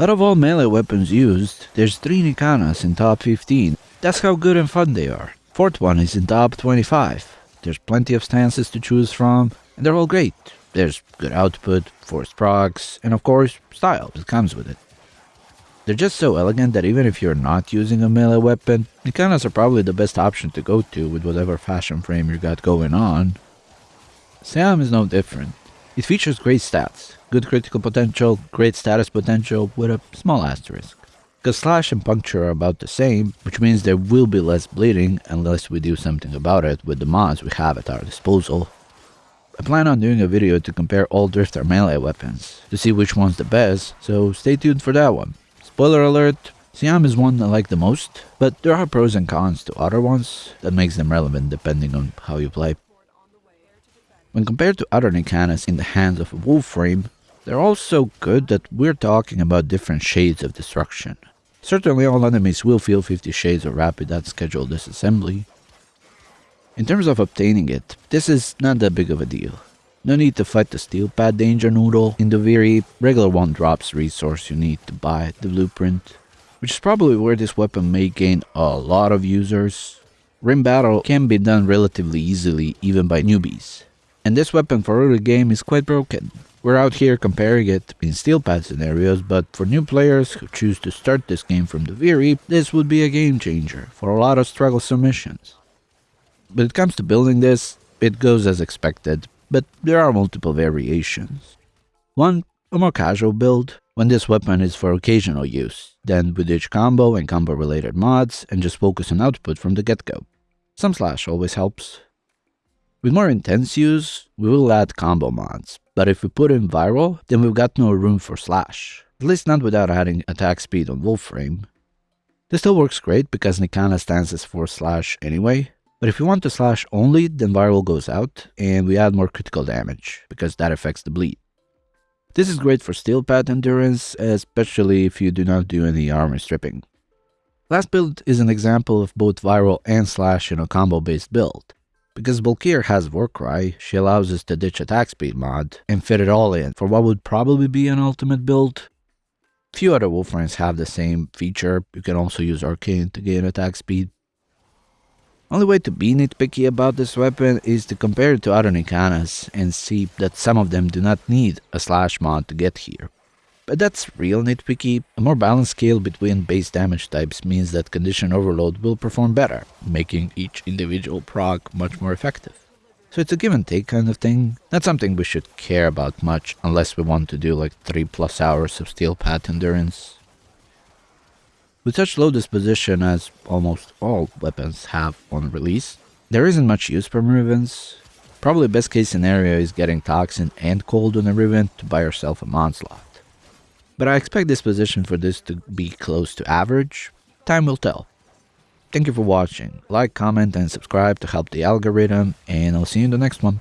Out of all melee weapons used, there's 3 Nikanas in top 15. That's how good and fun they are. Fourth one is in top 25. There's plenty of stances to choose from, and they're all great. There's good output, forced procs, and of course, style that comes with it. They're just so elegant that even if you're not using a melee weapon, Nikanas are probably the best option to go to with whatever fashion frame you got going on. Sam is no different. It features great stats, good critical potential, great status potential with a small asterisk. Because slash and puncture are about the same, which means there will be less bleeding unless we do something about it with the mods we have at our disposal. I plan on doing a video to compare all Drifter melee weapons, to see which one's the best, so stay tuned for that one. Spoiler alert, Siam is one I like the most, but there are pros and cons to other ones that makes them relevant depending on how you play. When compared to other Nikanas in the hands of a Warframe, they're all so good that we're talking about different shades of destruction. Certainly all enemies will feel 50 shades of rapid at scheduled disassembly. In terms of obtaining it, this is not that big of a deal. No need to fight the steel path danger noodle in the very regular one drops resource you need to buy the blueprint, which is probably where this weapon may gain a lot of users. Rim battle can be done relatively easily even by newbies, and this weapon for early game is quite broken. We're out here comparing it in steel path scenarios, but for new players who choose to start this game from the very, this would be a game changer for a lot of struggle submissions. When it comes to building this, it goes as expected, but there are multiple variations. One, a more casual build, when this weapon is for occasional use, then with each combo and combo related mods and just focus on output from the get-go. Some slash always helps, with more intense use, we will add combo mods, but if we put in viral, then we've got no room for slash, at least not without adding attack speed on Warframe. This still works great because Nikana stands as for slash anyway, but if you want to slash only, then viral goes out, and we add more critical damage, because that affects the bleed. This is great for steel path endurance, especially if you do not do any armor stripping. Last build is an example of both viral and slash in a combo based build. Because Valkyr has Warcry, she allows us to ditch attack speed mod and fit it all in for what would probably be an ultimate build. Few other Warframes have the same feature, you can also use Arcane to gain attack speed. Only way to be nitpicky about this weapon is to compare it to other Nikanas and see that some of them do not need a slash mod to get here. But that's real nitpicky. A more balanced scale between base damage types means that Condition Overload will perform better, making each individual proc much more effective. So it's a give and take kind of thing, not something we should care about much unless we want to do like 3 plus hours of steel path endurance. With such low disposition as almost all weapons have on release, there isn't much use from Rivens. Probably best case scenario is getting Toxin and Cold on a Riven to buy yourself a slot but I expect disposition for this to be close to average. Time will tell. Thank you for watching. Like, comment, and subscribe to help the algorithm, and I'll see you in the next one.